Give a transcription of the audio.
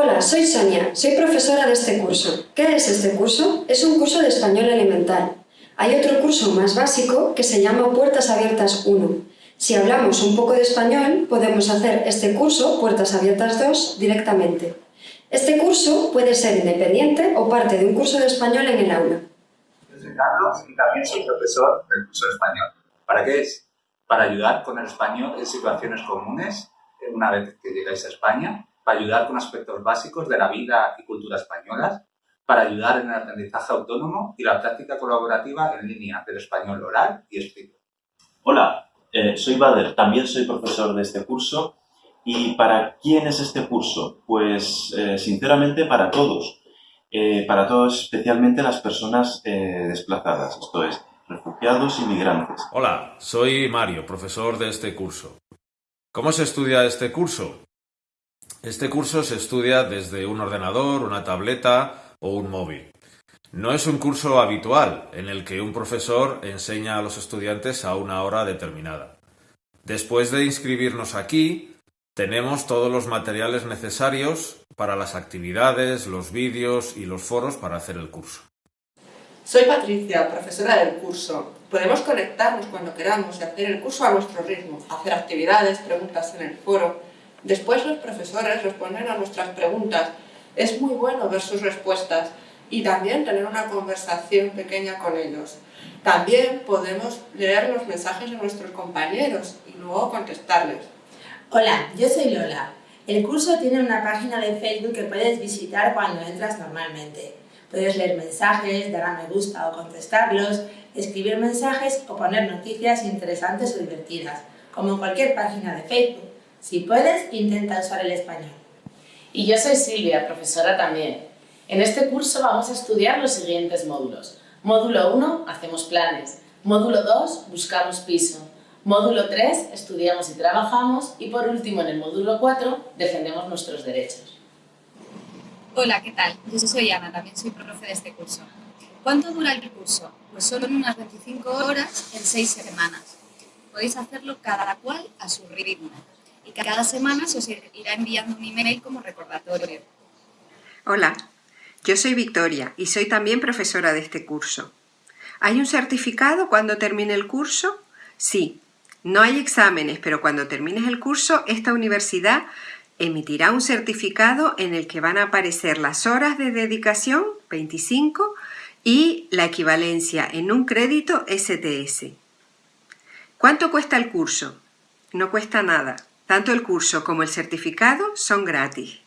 Hola, soy Sonia, soy profesora de este curso. ¿Qué es este curso? Es un curso de español elemental. Hay otro curso más básico que se llama Puertas Abiertas 1. Si hablamos un poco de español, podemos hacer este curso, Puertas Abiertas 2, directamente. Este curso puede ser independiente o parte de un curso de español en el aula. Soy Carlos y también soy profesor del curso de español. ¿Para qué es? Para ayudar con el español en situaciones comunes una vez que llegáis a España, para ayudar con aspectos básicos de la vida y cultura españolas, para ayudar en el aprendizaje autónomo y la práctica colaborativa en línea del español oral y escrito. Hola, eh, soy Bader, también soy profesor de este curso. ¿Y para quién es este curso? Pues, eh, sinceramente, para todos. Eh, para todos, especialmente las personas desplazadas, esto es, refugiados y migrantes. Hola, soy Mario, profesor de este curso. ¿Cómo se estudia este curso? Este curso se estudia desde un ordenador, una tableta o un móvil. No es un curso habitual en el que un profesor enseña a los estudiantes a una hora determinada. Después de inscribirnos aquí, tenemos todos los materiales necesarios para las actividades, los vídeos y los foros para hacer el curso. Soy Patricia, profesora del curso. Podemos conectarnos cuando queramos y hacer el curso a nuestro ritmo, hacer actividades, preguntas en el foro. Después los profesores responden a nuestras preguntas. Es muy bueno ver sus respuestas y también tener una conversación pequeña con ellos. También podemos leer los mensajes de nuestros compañeros y luego contestarles. Hola, yo soy Lola. El curso tiene una página de Facebook que puedes visitar cuando entras normalmente. Puedes leer mensajes, dar a me gusta o contestarlos, escribir mensajes o poner noticias interesantes o divertidas, como en cualquier página de Facebook. Si puedes, intenta usar el español. Y yo soy Silvia, profesora también. En este curso vamos a estudiar los siguientes módulos. Módulo 1, hacemos planes. Módulo 2, buscamos piso. Módulo 3, estudiamos y trabajamos. Y por último, en el módulo 4, defendemos nuestros derechos. Hola, ¿qué tal? Yo soy Ana, también soy profe de este curso. ¿Cuánto dura el curso? Pues solo en unas 25 horas en 6 semanas. Podéis hacerlo cada cual a su ritmo. Y cada semana se os irá enviando un email como recordatorio. Hola, yo soy Victoria y soy también profesora de este curso. ¿Hay un certificado cuando termine el curso? Sí. No hay exámenes, pero cuando termines el curso, esta universidad emitirá un certificado en el que van a aparecer las horas de dedicación, 25, y la equivalencia en un crédito STS. ¿Cuánto cuesta el curso? No cuesta nada. Tanto el curso como el certificado son gratis.